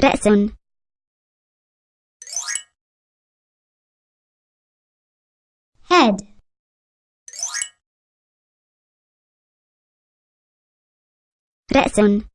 Lesson Head. Lesson